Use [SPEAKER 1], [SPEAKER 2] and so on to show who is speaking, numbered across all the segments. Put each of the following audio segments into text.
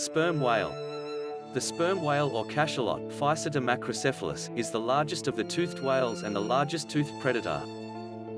[SPEAKER 1] Sperm whale. The sperm whale or cachalot, Physeter macrocephalus, is the largest of the toothed whales and the largest toothed predator.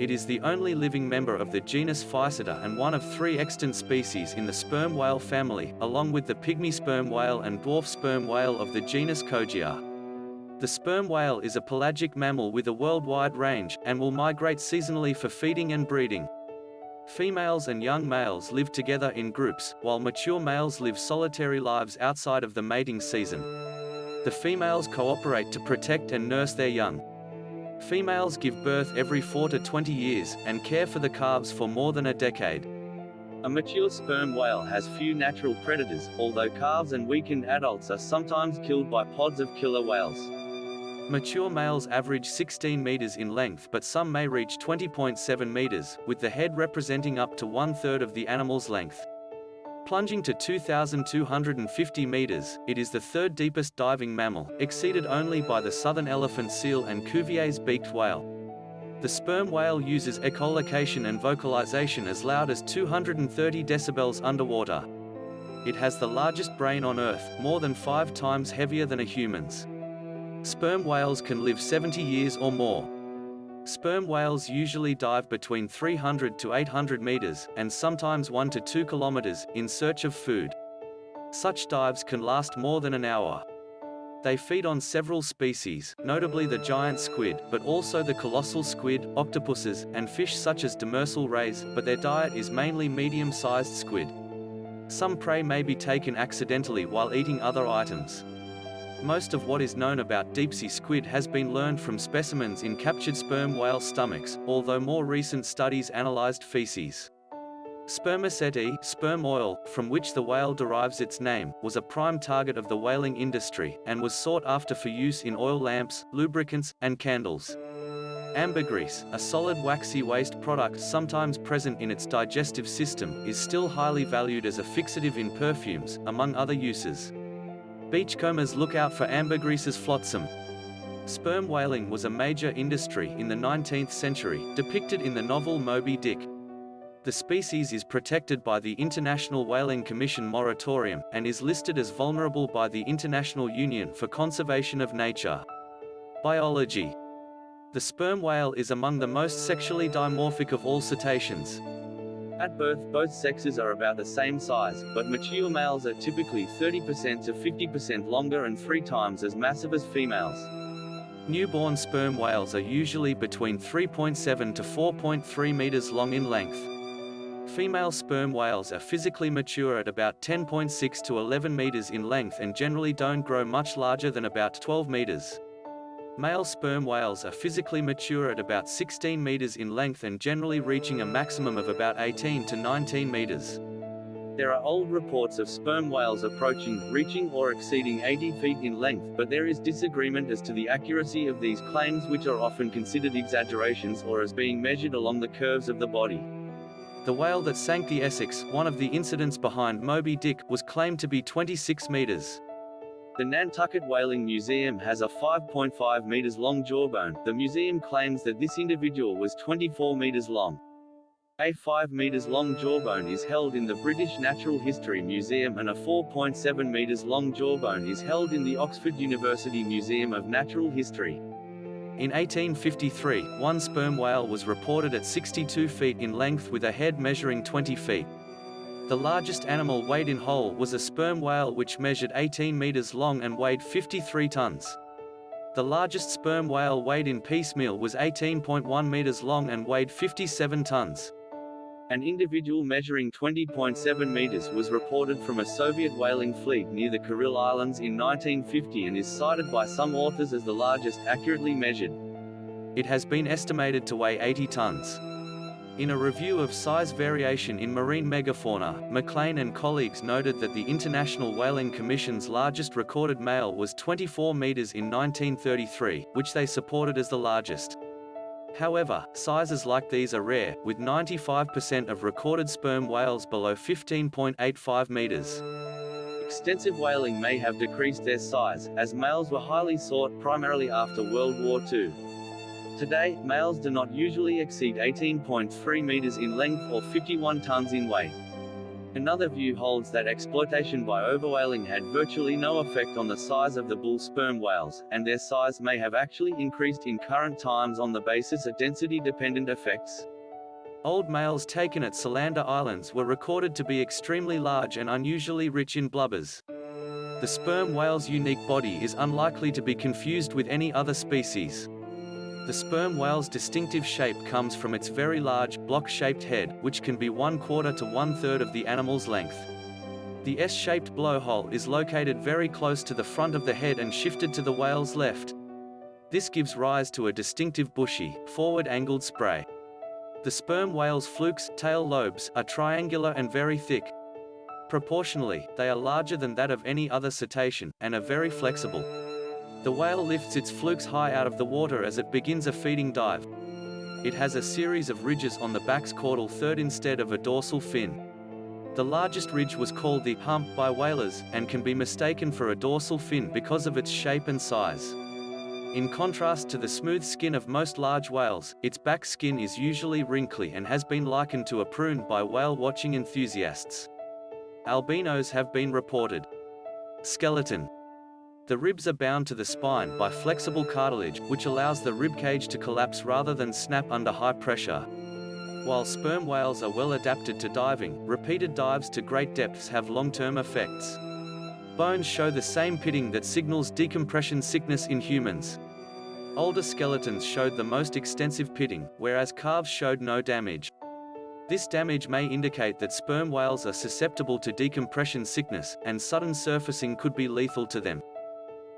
[SPEAKER 1] It is the only living member of the genus Physeter and one of three extant species in the sperm whale family, along with the pygmy sperm whale and dwarf sperm whale of the genus Kogia. The sperm whale is a pelagic mammal with a worldwide range, and will migrate seasonally for feeding and breeding. Females and young males live together in groups, while mature males live solitary lives outside of the mating season. The females cooperate to protect and nurse their young. Females give birth every 4 to 20 years, and care for the calves for more than a decade. A mature sperm whale has few natural predators, although calves and weakened adults are sometimes killed by pods of killer whales. Mature males average 16 meters in length but some may reach 20.7 meters, with the head representing up to one-third of the animal's length. Plunging to 2,250 meters, it is the third deepest diving mammal, exceeded only by the southern elephant seal and Cuvier's beaked whale. The sperm whale uses echolocation and vocalization as loud as 230 decibels underwater. It has the largest brain on Earth, more than five times heavier than a human's. Sperm whales can live 70 years or more. Sperm whales usually dive between 300 to 800 meters, and sometimes 1 to 2 kilometers, in search of food. Such dives can last more than an hour. They feed on several species, notably the giant squid, but also the colossal squid, octopuses, and fish such as demersal rays, but their diet is mainly medium-sized squid. Some prey may be taken accidentally while eating other items. Most of what is known about deep-sea squid has been learned from specimens in captured sperm whale stomachs, although more recent studies analyzed feces. Spermaceti, sperm oil, from which the whale derives its name, was a prime target of the whaling industry, and was sought after for use in oil lamps, lubricants, and candles. Ambergris, a solid waxy waste product sometimes present in its digestive system, is still highly valued as a fixative in perfumes, among other uses. Beachcombers look out for ambergris's flotsam. Sperm whaling was a major industry in the 19th century, depicted in the novel Moby Dick. The species is protected by the International Whaling Commission moratorium, and is listed as vulnerable by the International Union for Conservation of Nature. Biology The sperm whale is among the most sexually dimorphic of all cetaceans. At birth, both sexes are about the same size, but mature males are typically 30% to 50% longer and three times as massive as females. Newborn sperm whales are usually between 3.7 to 4.3 meters long in length. Female sperm whales are physically mature at about 10.6 to 11 meters in length and generally don't grow much larger than about 12 meters. Male sperm whales are physically mature at about 16 meters in length and generally reaching a maximum of about 18 to 19 meters. There are old reports of sperm whales approaching, reaching or exceeding 80 feet in length, but there is disagreement as to the accuracy of these claims which are often considered exaggerations or as being measured along the curves of the body. The whale that sank the Essex, one of the incidents behind Moby Dick, was claimed to be 26 meters. The Nantucket Whaling Museum has a 5.5 meters long jawbone. The museum claims that this individual was 24 meters long. A 5 meters long jawbone is held in the British Natural History Museum and a 4.7 meters long jawbone is held in the Oxford University Museum of Natural History. In 1853, one sperm whale was reported at 62 feet in length with a head measuring 20 feet. The largest animal weighed in whole was a sperm whale which measured 18 meters long and weighed 53 tons. The largest sperm whale weighed in piecemeal was 18.1 meters long and weighed 57 tons. An individual measuring 20.7 meters was reported from a Soviet whaling fleet near the Kuril Islands in 1950 and is cited by some authors as the largest accurately measured. It has been estimated to weigh 80 tons. In a review of size variation in marine megafauna, McClain and colleagues noted that the International Whaling Commission's largest recorded male was 24 meters in 1933, which they supported as the largest. However, sizes like these are rare, with 95% of recorded sperm whales below 15.85 meters. Extensive whaling may have decreased their size, as males were highly sought primarily after World War II. Today, males do not usually exceed 18.3 meters in length or 51 tons in weight. Another view holds that exploitation by overwhaling had virtually no effect on the size of the bull sperm whales, and their size may have actually increased in current times on the basis of density-dependent effects. Old males taken at Solander Islands were recorded to be extremely large and unusually rich in blubbers. The sperm whale's unique body is unlikely to be confused with any other species. The sperm whale's distinctive shape comes from its very large, block-shaped head, which can be one quarter to one-third of the animal's length. The S-shaped blowhole is located very close to the front of the head and shifted to the whale's left. This gives rise to a distinctive bushy, forward-angled spray. The sperm whale's flukes, tail lobes, are triangular and very thick. Proportionally, they are larger than that of any other cetacean, and are very flexible. The whale lifts its flukes high out of the water as it begins a feeding dive. It has a series of ridges on the back's caudal third instead of a dorsal fin. The largest ridge was called the hump by whalers, and can be mistaken for a dorsal fin because of its shape and size. In contrast to the smooth skin of most large whales, its back skin is usually wrinkly and has been likened to a prune by whale watching enthusiasts. Albinos have been reported. Skeleton the ribs are bound to the spine by flexible cartilage, which allows the rib cage to collapse rather than snap under high pressure. While sperm whales are well adapted to diving, repeated dives to great depths have long-term effects. Bones show the same pitting that signals decompression sickness in humans. Older skeletons showed the most extensive pitting, whereas calves showed no damage. This damage may indicate that sperm whales are susceptible to decompression sickness, and sudden surfacing could be lethal to them.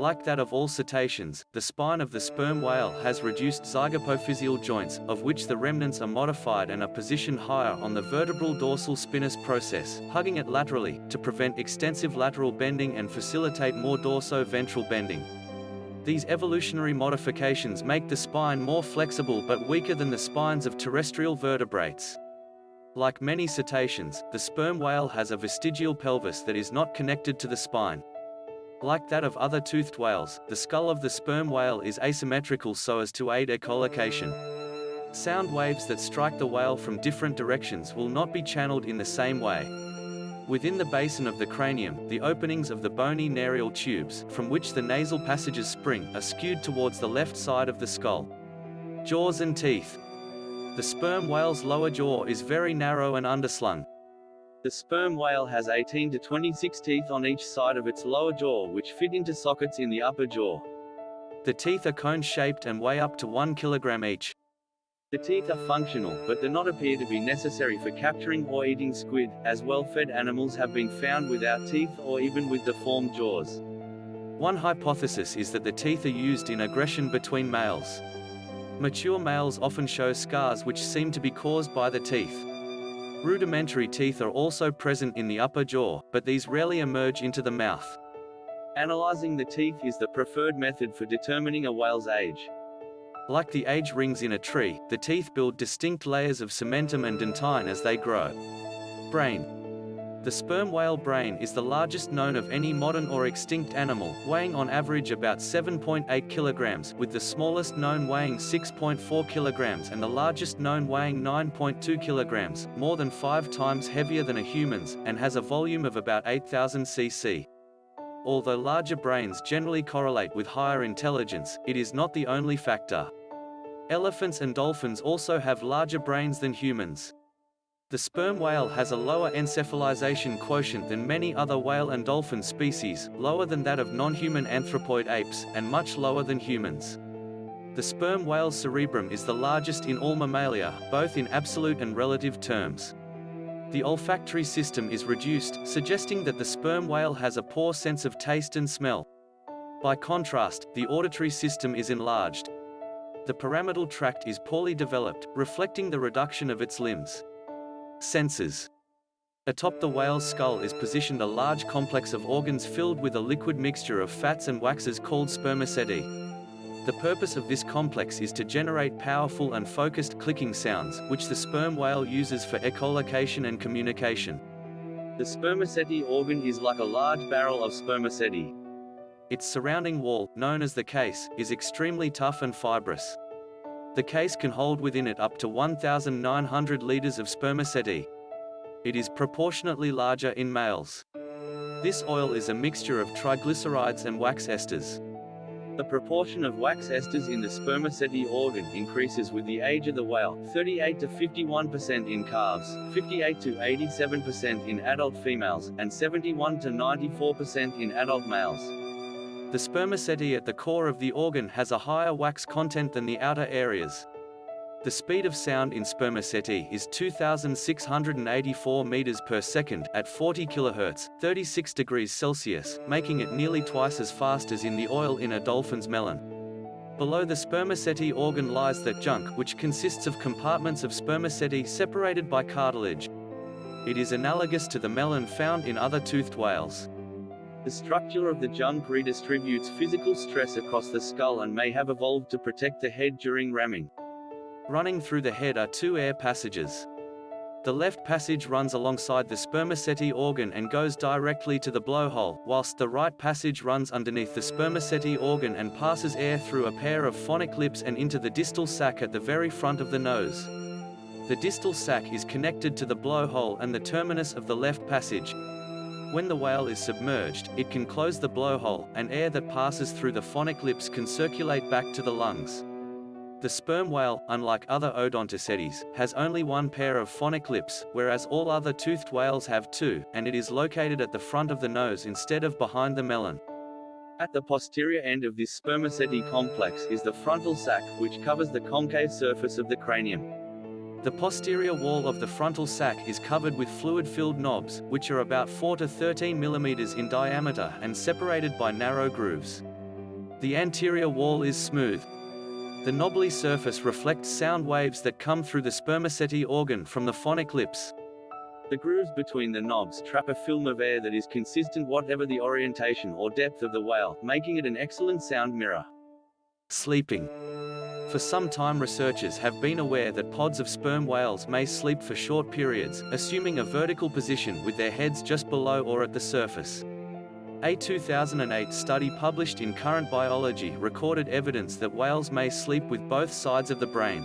[SPEAKER 1] Like that of all cetaceans, the spine of the sperm whale has reduced zygapophyseal joints, of which the remnants are modified and are positioned higher on the vertebral dorsal spinous process, hugging it laterally, to prevent extensive lateral bending and facilitate more dorso-ventral bending. These evolutionary modifications make the spine more flexible but weaker than the spines of terrestrial vertebrates. Like many cetaceans, the sperm whale has a vestigial pelvis that is not connected to the spine. Like that of other toothed whales, the skull of the sperm whale is asymmetrical so as to aid echolocation. Sound waves that strike the whale from different directions will not be channeled in the same way. Within the basin of the cranium, the openings of the bony narial tubes, from which the nasal passages spring, are skewed towards the left side of the skull. Jaws and teeth. The sperm whale's lower jaw is very narrow and underslung. The sperm whale has 18 to 26 teeth on each side of its lower jaw which fit into sockets in the upper jaw. The teeth are cone-shaped and weigh up to 1 kilogram each. The teeth are functional, but do not appear to be necessary for capturing or eating squid, as well-fed animals have been found without teeth or even with deformed jaws. One hypothesis is that the teeth are used in aggression between males. Mature males often show scars which seem to be caused by the teeth. Rudimentary teeth are also present in the upper jaw, but these rarely emerge into the mouth. Analyzing the teeth is the preferred method for determining a whale's age. Like the age rings in a tree, the teeth build distinct layers of cementum and dentine as they grow. Brain the sperm whale brain is the largest known of any modern or extinct animal, weighing on average about 7.8 kilograms, with the smallest known weighing 6.4 kilograms and the largest known weighing 9.2 kilograms, more than five times heavier than a human's, and has a volume of about 8,000 cc. Although larger brains generally correlate with higher intelligence, it is not the only factor. Elephants and dolphins also have larger brains than humans. The sperm whale has a lower encephalization quotient than many other whale and dolphin species, lower than that of non-human anthropoid apes, and much lower than humans. The sperm whale's cerebrum is the largest in all mammalia, both in absolute and relative terms. The olfactory system is reduced, suggesting that the sperm whale has a poor sense of taste and smell. By contrast, the auditory system is enlarged. The pyramidal tract is poorly developed, reflecting the reduction of its limbs. Senses. Atop the whale's skull is positioned a large complex of organs filled with a liquid mixture of fats and waxes called spermaceti. The purpose of this complex is to generate powerful and focused clicking sounds, which the sperm whale uses for echolocation and communication. The spermaceti organ is like a large barrel of spermaceti. Its surrounding wall, known as the case, is extremely tough and fibrous. The case can hold within it up to 1,900 liters of spermaceti. It is proportionately larger in males. This oil is a mixture of triglycerides and wax esters. The proportion of wax esters in the spermaceti organ increases with the age of the whale, 38 to 51% in calves, 58 to 87% in adult females, and 71 to 94% in adult males. The spermaceti at the core of the organ has a higher wax content than the outer areas. The speed of sound in spermaceti is 2,684 meters per second at 40 kHz, 36 degrees Celsius, making it nearly twice as fast as in the oil in a dolphin's melon. Below the spermaceti organ lies the junk, which consists of compartments of spermaceti separated by cartilage. It is analogous to the melon found in other toothed whales. The structure of the junk redistributes physical stress across the skull and may have evolved to protect the head during ramming. Running through the head are two air passages. The left passage runs alongside the spermaceti organ and goes directly to the blowhole, whilst the right passage runs underneath the spermaceti organ and passes air through a pair of phonic lips and into the distal sac at the very front of the nose. The distal sac is connected to the blowhole and the terminus of the left passage. When the whale is submerged, it can close the blowhole, and air that passes through the phonic lips can circulate back to the lungs. The sperm whale, unlike other odontocetes, has only one pair of phonic lips, whereas all other toothed whales have two, and it is located at the front of the nose instead of behind the melon. At the posterior end of this spermaceti complex is the frontal sac, which covers the concave surface of the cranium. The posterior wall of the frontal sac is covered with fluid-filled knobs, which are about 4 to 13 millimeters in diameter and separated by narrow grooves. The anterior wall is smooth, the knobbly surface reflects sound waves that come through the spermaceti organ from the phonic lips. The grooves between the knobs trap a film of air that is consistent whatever the orientation or depth of the whale, making it an excellent sound mirror. Sleeping. For some time researchers have been aware that pods of sperm whales may sleep for short periods, assuming a vertical position with their heads just below or at the surface. A 2008 study published in Current Biology recorded evidence that whales may sleep with both sides of the brain.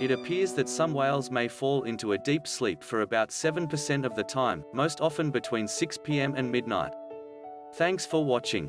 [SPEAKER 1] It appears that some whales may fall into a deep sleep for about 7% of the time, most often between 6 p.m. and midnight. Thanks for watching.